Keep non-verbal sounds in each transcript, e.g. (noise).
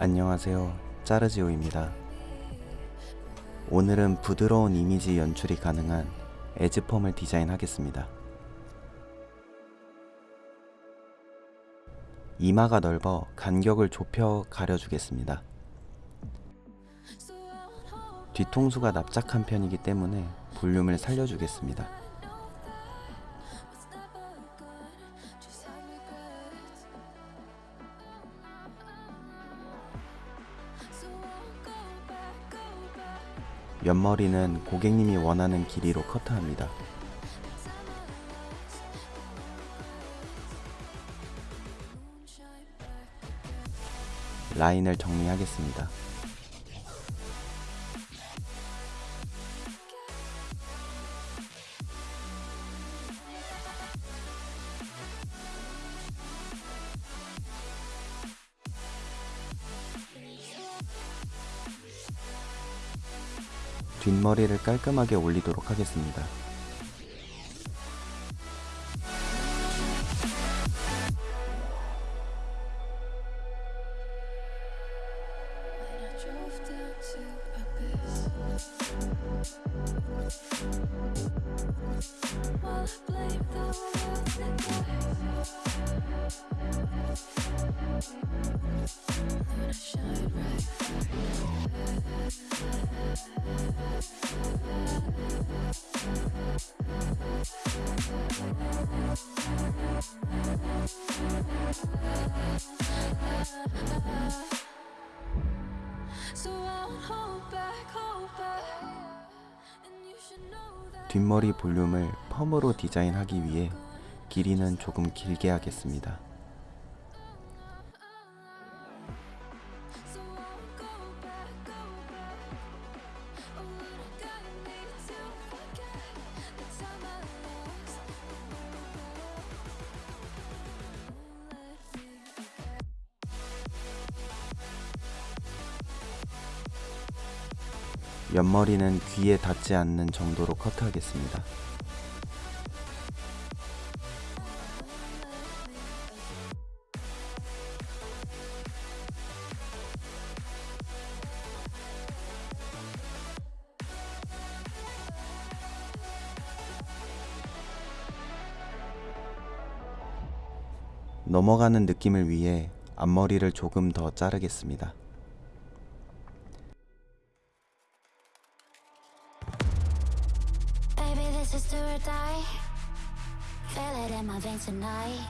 안녕하세요. 짜르지오입니다. 오늘은 부드러운 이미지 연출이 가능한 에즈펌을 디자인하겠습니다. 이마가 넓어 간격을 좁혀 가려주겠습니다. 뒤통수가 납작한 편이기 때문에 볼륨을 살려주겠습니다. 옆머리는 고객님이 원하는 길이로 커트합니다. 라인을 정리하겠습니다. 뒷머리를 깔끔하게 올리도록 하겠습니다. 뒷머리 볼륨을 펌으로 디자인하기 위해 길이는 조금 길게 하겠습니다. 옆머리는 귀에 닿지 않는 정도로 커트하겠습니다. 넘어가는 느낌을 위해 앞머리를 조금 더 자르겠습니다. Or die. Feel it in my veins tonight.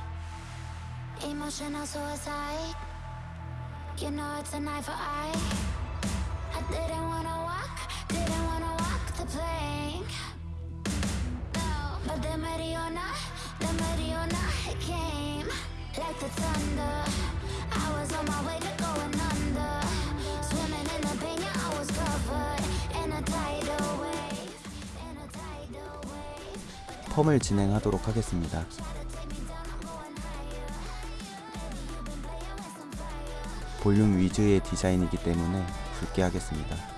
Emotional suicide. You know it's a knife for eye. I didn't wanna walk, didn't wanna walk the plank. No, but the Mariona, the Mariona, came like the thunder. I was on my way to 펌을 진행하도록 하겠습니다. 볼륨 위주의 디자인이기 때문에 굵게 하겠습니다.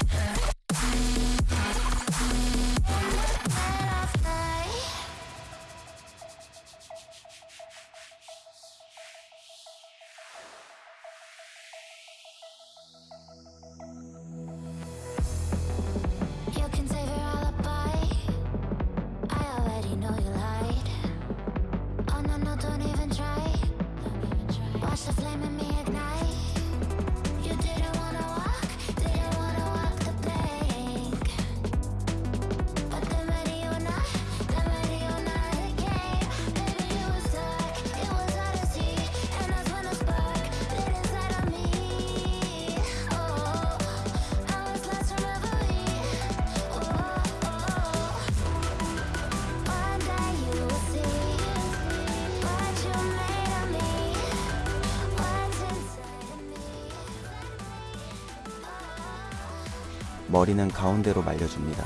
머리는 가운데로 말려줍니다.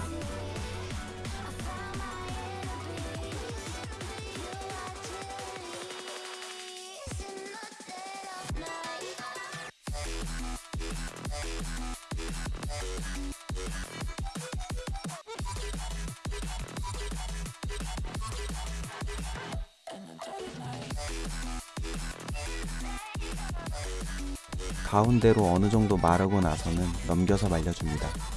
가운데로 어느 정도 마르고 나서는 넘겨서 말려줍니다.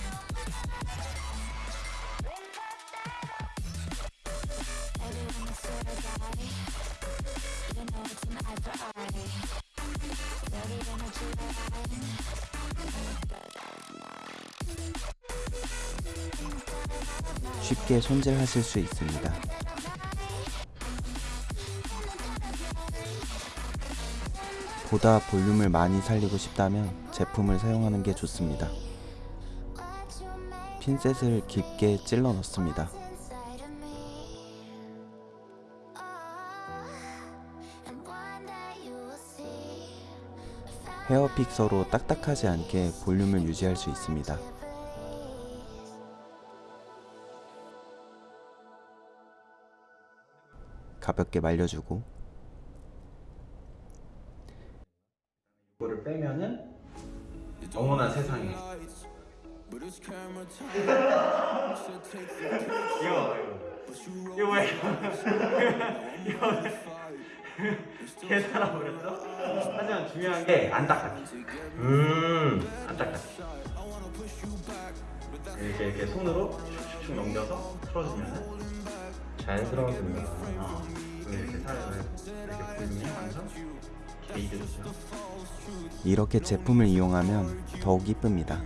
쉽게 손질하실 수 있습니다. 보다 볼륨을 많이 살리고 싶다면 제품을 사용하는 게 좋습니다. 핀셋을 깊게 찔러 넣습니다. 헤어 픽서로 딱딱하지 않게 볼륨을 유지할 수 있습니다. 가볍게 말려주고. 이거를 빼면은 어머나 세상에. 이거 이거. 이거 뭐야 (laughs) 이거 계산하 버렸어? 하지만 중요한 게안 닦았지 음안 닦았지 이렇게 이렇게 손으로 슉슉슉 넘겨서 풀어주면은 완성 게이드죠 이렇게 제품을 이용하면 더욱 이쁩니다.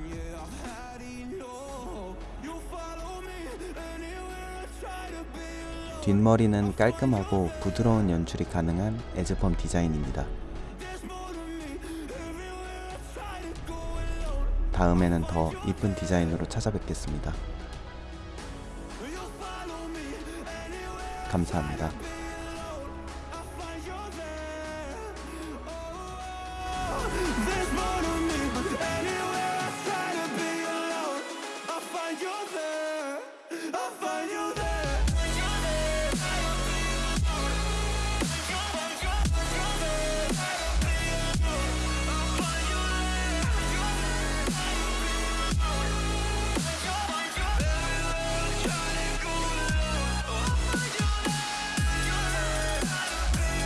뒷머리는 깔끔하고 부드러운 연출이 가능한 에즈펌 디자인입니다. 다음에는 더 이쁜 디자인으로 찾아뵙겠습니다. 감사합니다.